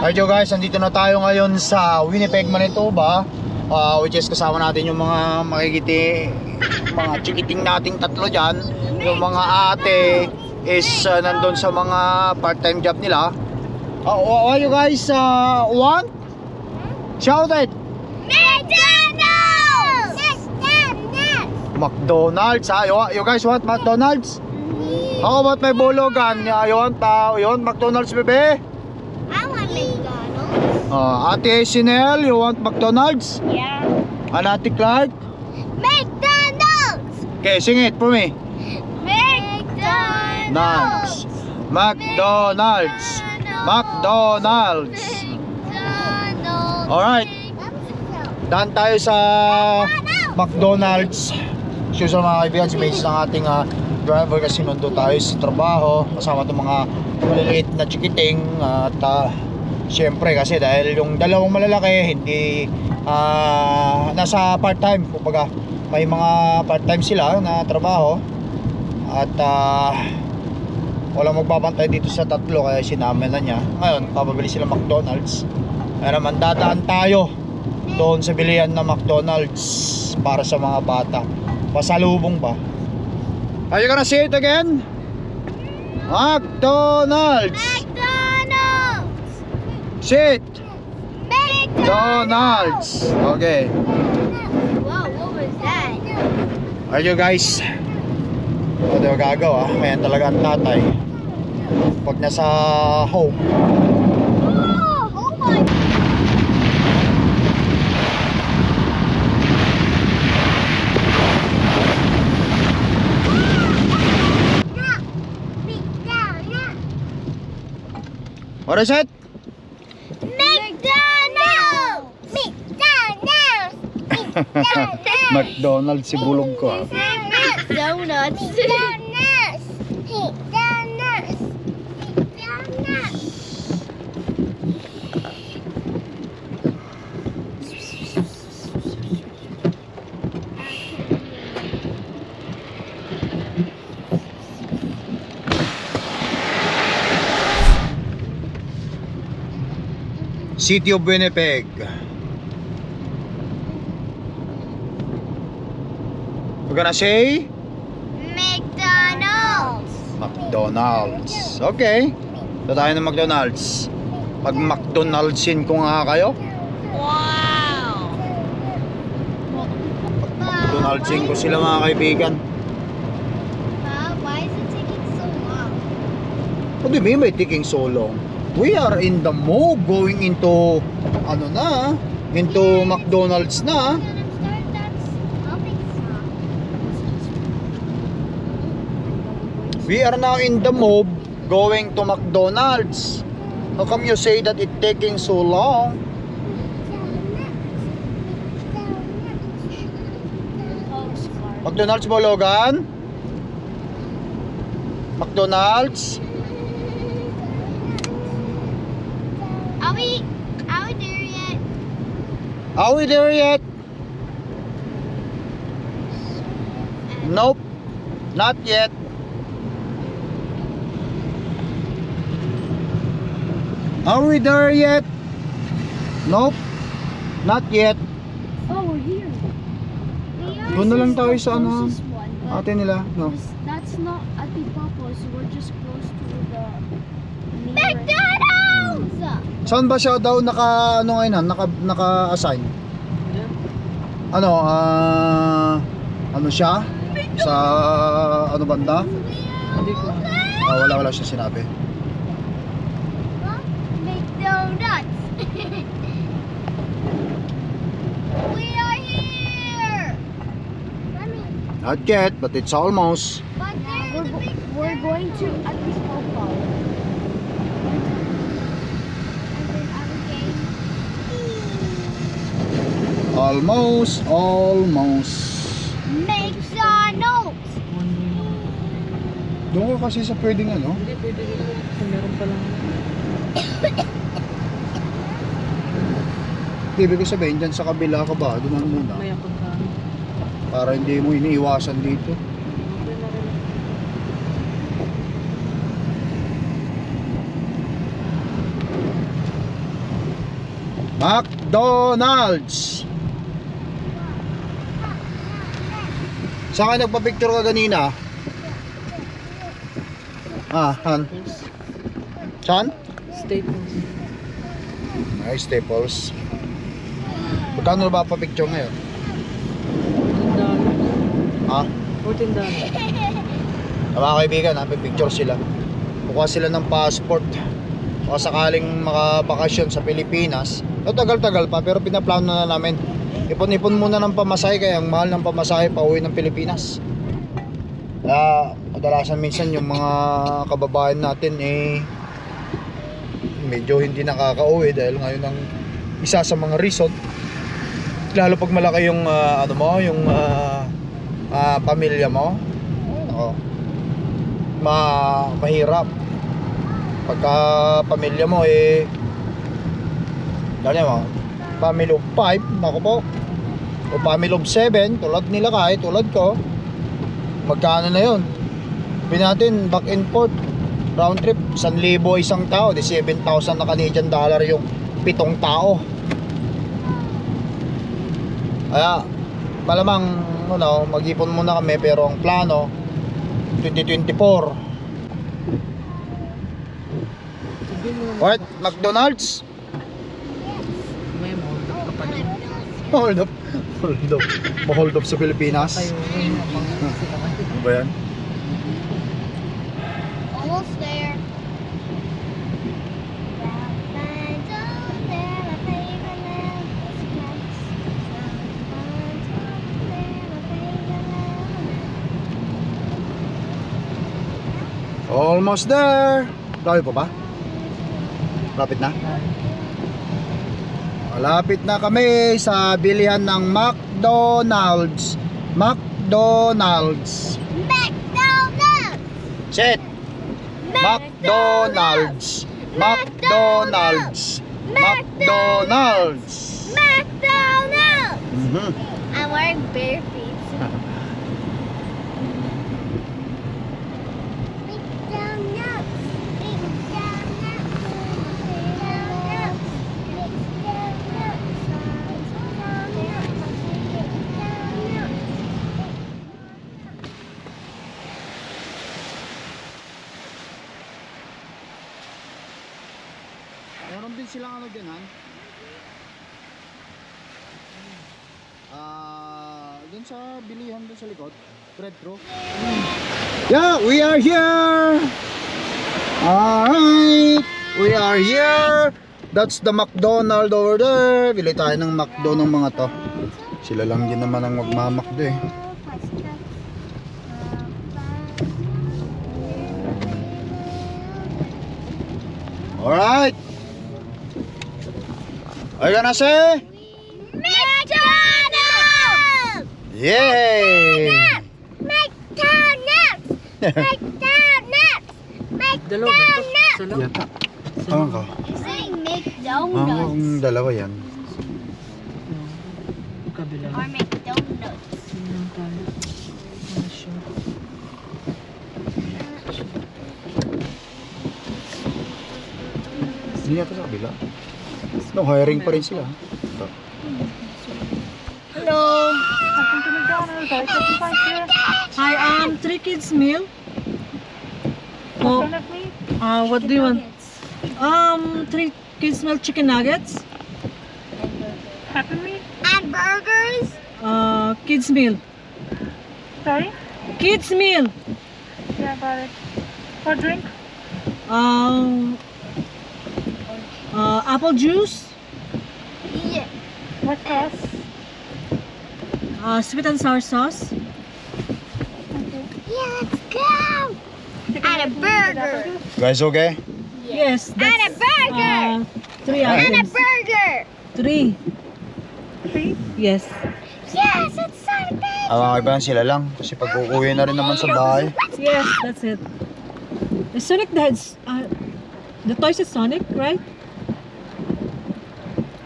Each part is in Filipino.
Alright yo guys, nandito na tayo ngayon sa Winnipeg, Manitoba uh, Which is kasama natin yung mga makikiti Mga chikiting nating tatlo dyan Yung mga ate is uh, nandun sa mga part-time job nila uh, What you guys uh, want? Shout it! McDonald's! McDonald's ha? You, you guys want McDonald's? How about may bologan? You want, uh, you want McDonald's bebe? Uh, ate Sinel, you want McDonald's? Yeah. And ate Clark? McDonald's! Okay, sing it for me McDonald's! McDonald's. McDonald's. McDonald's. Alright. Daan tayo sa McDonald's. So sa mga kaibigan, si Mace ng ating ah, driver kasi nandun tayo sa trabaho. Kasama itong mga maliliit na chikiting. At ah, syempre kasi dahil yung dalawang malalaki, hindi ah, nasa part-time. Kumbaga, may mga part-time sila na trabaho. At ah, walang magbabantay dito sa tatlo kaya sinama na niya. Ngayon, papabili sila McDonald's. Kaya naman dadaan tayo doon sa bilihan na McDonald's para sa mga bata. Pasalubong ba? Are you gonna say it again? McDonald's! McDonald's! Sit! McDonald's! Okay. Wow, what was that? Are you guys? O, di ba gagawa? Mayan talaga ang tatay. Pag nasa home, Oh, oh my what is it? McDonald's! McDonald's! McDonald's! Si bulog ko ah. Donuts. McDonald's! McDonald's! McDonald's! City of Winnipeg. We're gonna say McDonald's! McDonald's. Okay. Ito tayo ng McDonald's. Pag McDonald'sin ko nga kayo. Wow! McDonald'sin ko sila mga kaibigan. Why is it taking so long? What do you mean by taking so long? We are in the move going into ano na, into McDonald's na. We are now in the move going to McDonald's. How come you say that it taking so long? McDonald's mo, Logan? McDonald's? Are we, are we there yet? Are we there yet? Nope. Not yet. Are we there yet? Nope. Not yet. Oh, we're here. Doon na lang tayo sa ano, one, ate nila. No. That's not at the Papa's. We're just close to the McDonald's! Saan ba siya daw naka ano ngayon, ah, naka naka-assign? Ano, ah ano siya? Sa ano banda? Ah, wala wala siya sinabi. McDonald's! we are here! Mommy, Not yet, but it's almost. but there's We're, the go- big we're going to at the Papa. Almost, almost. McDonald's! Doon ka kasi sa pwedeng ano? Hindi, pwede rin po. Kung meron pa lang. Ibig ko sabihin, dyan sa kabila ka ba? Doon muna. May. Para hindi mo iniiwasan dito. McDonald's. Saan ka nagpa-picture ka kanina? Ah, han. Saan? Staples. Ay, Staples. Magkano ba pa-picture ngayon? $14. Ha? $14. Mga kaibigan, ha, picture sila. Kukuha sila ng passport. O sakaling makabakasyon sa Pilipinas. O tagal-tagal pa, pero pinaplano na namin. Ipon-ipon muna ng pamasahe, kaya ang mahal ng pamasahe pa uwi ng Pilipinas. Kaya kadalasan minsan yung mga kababayan natin eh medyo hindi nakaka-uwi dahil ngayon ang isa sa mga reason lalo pag malaki yung ah, ano mo yung ah, ah, pamilya mo. Ako ma mahirap. Pagka pamilya mo eh ganyan mo family of 5 nako po. O family of 7 tulad nila kahit tulad ko. Magkano na yun? Sabihin natin back and forth. Round trip 1,000 isang tao di 7,000 na Canadian dollar yung pitong tao kaya malamang ano, mag-ipon muna kami pero ang plano 2024 Sabihin mo naman, What? McDonald's? may hold up ka pa din. Hold up. Hold up. Ma-hold up sa Pilipinas. Ano ba yan? Almost there. Almost there. Layo pa ba? Lapit na? Malapit na kami sa bilihan ng McDonald's. McDonald's. McDonald's! Sit. McDonald's. McDonald's. McDonald's. McDonald's! Mhm. I'm wearing bare feet. McDonald's! Meron din silang ano dyan, han? Ah, dun sa bilihan dun sa likod. Retro. Yeah, we are here. Alright, we are here. That's the McDonald over there. Bili tayo ng McDo ng mga to. Sila lang din naman ang magmamakdo eh. Alright. Are you gonna say? McDonald's! Yay! McDonald's! McDonald's! McDonald's! Yata. Ewan ko. Ah, McDonald's ang dalawa yan. Kabila. or McDonald's. Lang tayo. Ano siya? Hindi yata sa kabila. No, hiring pa rin sila. Ito. Hello! Welcome to McDonald's. Are you here? Hi, um, three kids meal. Oh, uh, what do you want? Um, three kids meal chicken nuggets. Happy meal? And burgers? Uh, kids meal. Sorry? Kids meal. Yeah, got it. For drink? Um, uh, apple juice. Yeah. What sauce? Uh, sweet and sour sauce. Yeah, let's go! And a burger! Guys, okay? Yes, And a that's burger! uh, three Alright. and a items. burger! Three. Three? Yes. Yes, it's a big Ah, mga kaibigan, sila lang. Kasi pag uuwi na rin naman sa bahay. Yes, that's it. The Sonic the uh, the toys is Sonic, right?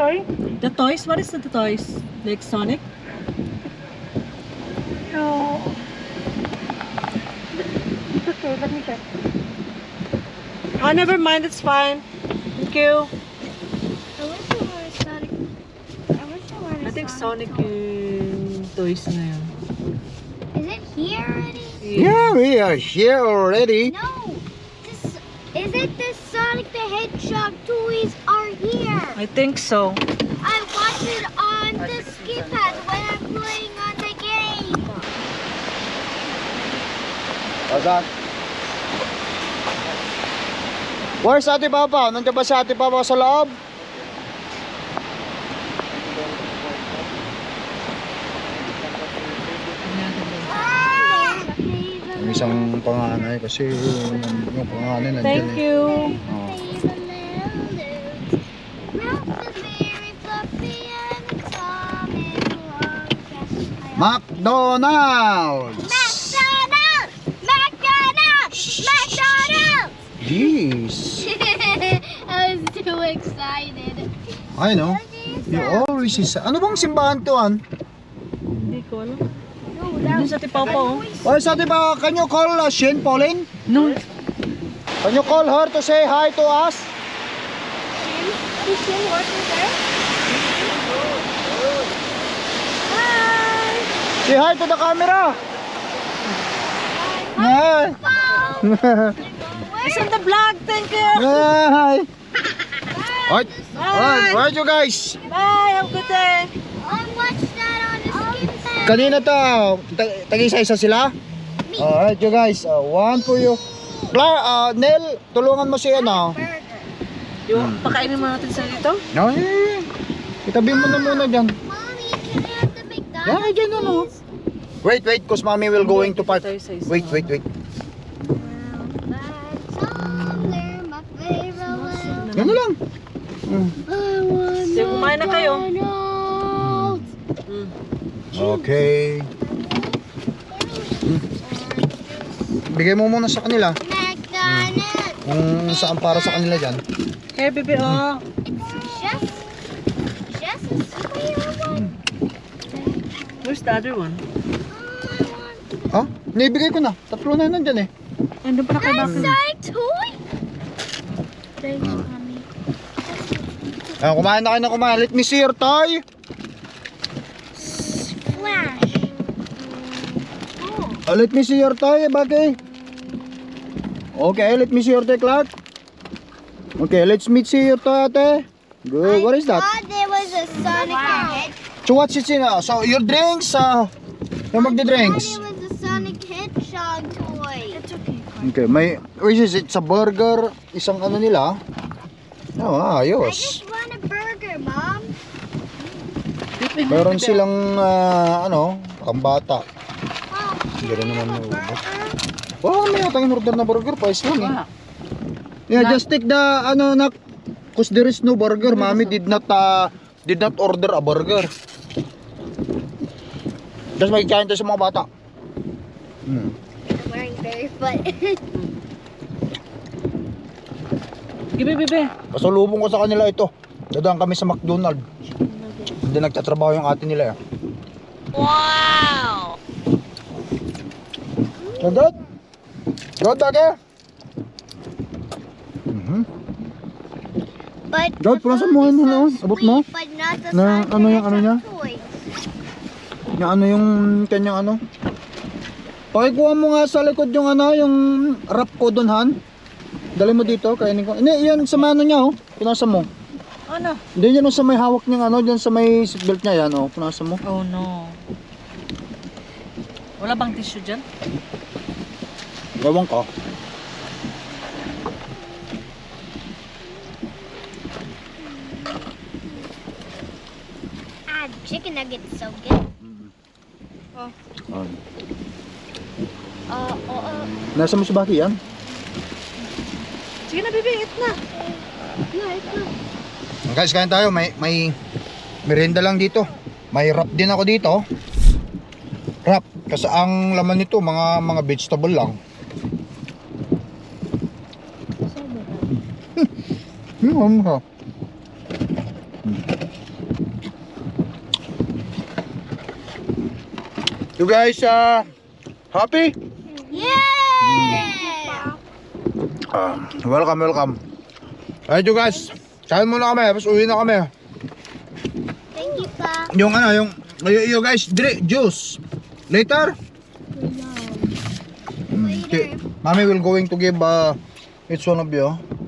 Sorry? The toys, what is the toys? Like Sonic? No. It's okay, let me check. Oh, never mind, it's fine. Thank you. I wish it were Sonic I wish I were I Sonic yung toys na yun. Is it here already? Yeah, we are here already. No. This, is it the Sonic the Hedgehog toys are here? I think so. I watch it on the skip pad when I'm playing on the game. Asan? Where's Ate Papa? Nandiyan ba si Ate Papa sa loob? Yung isang panganay kasi yung, yung panganay nandiyan Thank eh. you. Oh. McDonald's! McDonald's! McDonald's! McDonald's! Jeez! I was too excited. I know. You always is... Ano bang simbahan to, an? Hindi ko alam. No, Doon sa Tipapa oh. Where's Ate Papa? Can you call uh, Shane Pauline? No. Can you call her to say hi to us? Is Shin working there? Hi! Say hi to the camera! Hi! It's on the vlog. Thank you. Hi! Alright, alright, alright you guys! Bye. Have a good day. I watched that on the skip pad. Kanina to, ta- tag-isa-isa sila? Alright you guys, uh, one for you. Clara, uh, Nel, tulungan mo si ano. Yung pakainin mo natin sa dito. No, eh. Itabi mo na muna dyan. Mommy, can I have the McDonald's? Yeah, dyan ano. Wait, wait, cause mommy will going to park. Wait, wait, wait. Yan na lang. Mm. Sige, kumain na kayo. Okay. Hmm. Bigay mo muna sa kanila. McDonald's. Kung saan para sa kanila dyan. Here, baby. Oh. Just a square one. Where's the other one? Ha? Naibigay ko na. Tatlo na yun nandyan eh. Andun pa na kay That's Bakit. Sonic toy. Thanks, mommy. Ayan, kumain na kayo na kumain. Let me see your toy. Oh, let me see your toy, Bagay. Okay, let me see your toy, Clark. Okay, let's meet see your toy, ate. Good. What is that? thought there was a Sonic the Hedgehog. So what's it in? uh, So your drinks, uh, yung magdi-drinks. It was a Sonic Hedgehog toy. It's okay. Okay, may, which is it? Sa burger, isang ano nila. Oh, I ayos. just want a burger, mom. Meron silang, ah, ano, pambata. Hindi rin naman maubos. burger? Wow, may atang in-order na burger, price lang eh. Yeah, just take the, ano, na, cause there is no burger. Mommy did not, uh, did not order a burger. Just magkikain tayo sa mga bata. Hmm. I'm wearing barefoot. Give baby. Pasalubong ko sa kanila ito. Dadaan kami sa McDonald's. Hindi nagtatrabaho yung ate nila eh. wow. So good? Good, Dage? Mhm. But Dad, the pulasan food mo is yun, so ano? Abot mo? sweet, But not the Na- ano yung ano niya? Yung ano yung kanyang ano? Pakikuha mo nga sa likod yung ano, yung wrap ko doon, Han. Dali mo dito, kainin ko. Hindi, yan sa mano niya, oh. Punasan mo. Ano? Hindi, yan sa may hawak niyang ano, dyan sa may seatbelt niya, yan, oh. Punasan mo. Oh no. Wala bang tissue dyan? Gawang ka. Ah, chicken nuggets so good. Um, Uh, uh, uh. nasa mo si Baki yan? Sige na baby, eat na. Yeah, it's good. Guys, kain tayo. May, may merienda lang dito. May wrap din ako dito. Wrap. Kasi ang laman nito, mga mga vegetable lang. Hmm, ano ka? You guys, uh, happy? Yeah! Ah, welcome, welcome. Alright you guys, kain muna kami, tapos uwi na kami. Thank you, Pa. Yung ano, yung, you, you guys, drink juice. Later? Okay. Mami will going to give uh, each one of you.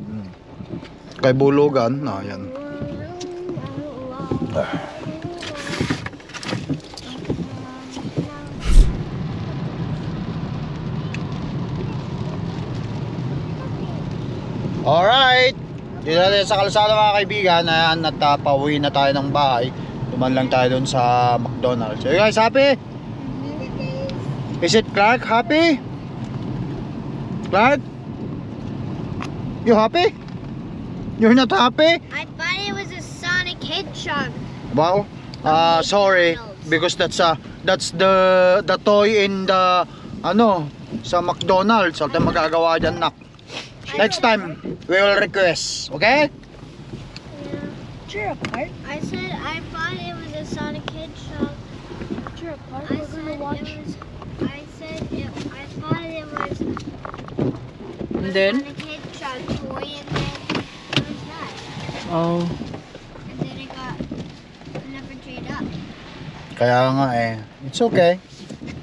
Kay Bulugan. Na, yan. Alright. Dito natin sa kalsada mga kaibigan. Ayan, at na tayo ng bahay. Tuman lang tayo dun sa McDonald's. So guys happy? Is it Clark happy? Clark? You happy? You're not happy? I thought it was a Sonic Hedgehog. Wow. Uh, sorry because that's uh, that's the the toy in the ano sa McDonald's. At magagawa diyan nak. Next time we will request, okay? Cheer up, Art. I said I thought it was a Sonic Hedgehog. Cheer up, Art. I We're said gonna it watch. was. I said it. I thought it was And a then? Sonic Hedgehog toy, and then what was that? Oh. And then it got never chewed up. Kaya nga eh. It's okay.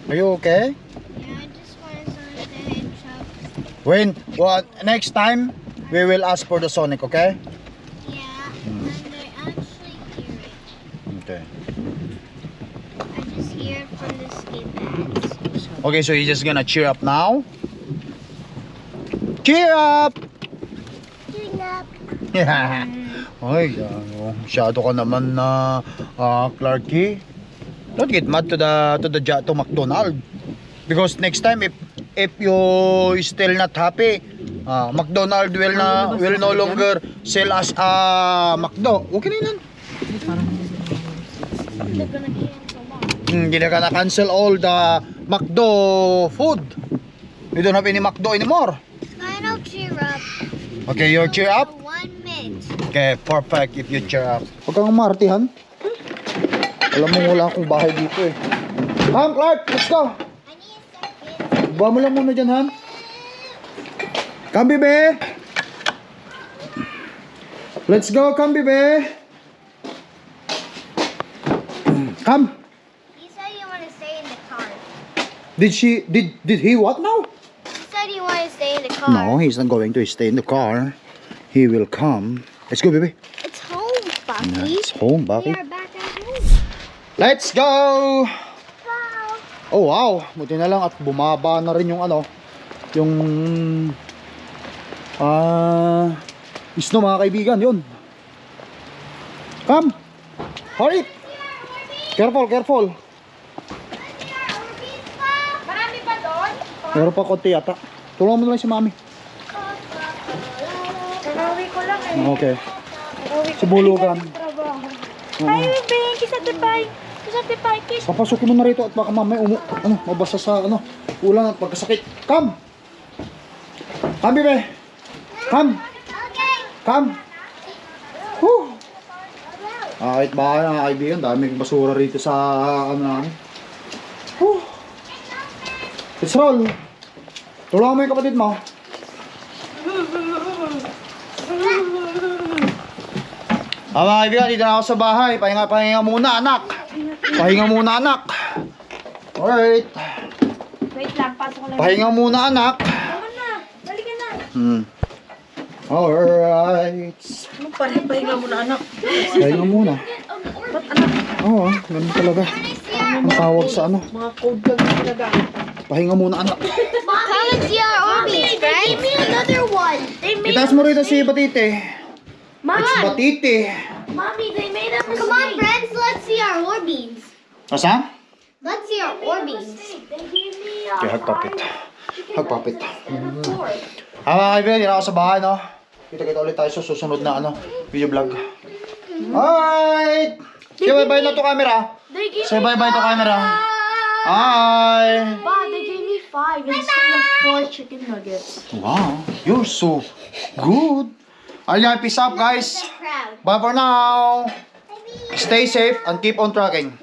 Are you okay? Yeah, I just wanted Sonic the Hedgehog. When what next time we will ask for the Sonic, okay? Yeah, and I actually hear it. Okay. I just hear it from the skin bags. Okay, so you're just gonna cheer up now? Cheer up! Cheering up. Ay, ano, masyado ka naman na ah, Clarky. Don't get mad to the to the to McDonald. Because next time if if you still not happy, ah, McDonald will na will no longer sell us ah McDo. Okay na gonna that. Hmm, Hindi na ka na cancel all the McDo food. We don't have any McDo anymore. I'll cheer up. Okay, you cheer up. Okay, perfect if you cheer up. Huwag kang martihan. Alam mo wala akong bahay dito eh. Ham, Clark, let's go. I need a second. Buha mo lang muna dyan, Han. Come, bebe. Let's go, come, bebe. Come. He said you want to stay in the car. Did she, did, did he what now? He said you want to stay in the car. No, he's not going to stay in the car. He will come. Let's go, baby. It's home, Bucky. It's home, We Bucky. are back at home. Let's go! Wow. Oh wow, buti na lang at bumaba na rin yung ano, yung ah snow mga kaibigan, yun. Come. Hurry. Careful, careful. Marami pa doon? Meron pa konti yata. Tulungan mo na lang si Mami. Okay. Oo. Ay, babe, kisatipay. Kisatipay, kiss. Papasukin mo na rito at baka mamaya umu, ano, mabasa sa ano, ulan at pagkasakit. Come. Come, bebe. Come. Okay. Come. Whew. Ah, kahit bahay mga kaibigan, daming basura rito sa ano namin. Whew. Let's roll. Tulungan mo yung kapatid mo. Ah, mga kaibigan, dito na ako sa bahay. Pahinga, pahinga muna, anak. Pahinga muna, anak. Alright. Wait lang, pasok ko lang. Pahinga muna, anak. Tama na. Balik ka na. Hmm. Alright. Anong pahinga mo na anak? Pahinga muna. Ba't anak? Oo, oh, ganun talaga. Ang tawag sa ano. Mga code lang ginagamit. Pahinga muna, anak. Our Orbeez, friends. Give me another one. They made Itaas mo rito si Batite. Mom, It's Batite. mommy, they made a mistake. Come on, friends. Let's see our Orbeez. Asa? Let's see our Orbeez. They gave me a Okay, hagpapit. Hagpapit. four. Ah, mga kaibigan, yun ako sa bahay, no? Kita-kita ulit tayo sa susunod na, ano, video vlog. Alright! Say bye-bye na to camera. Say bye-bye to camera. Hi! Wow, they gave me five instead of four chicken nuggets. Wow, you're so good. Ayan, peace out, guys. Bye for now. Stay safe and keep on trucking.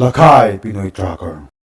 Lakay Pinoy Tracker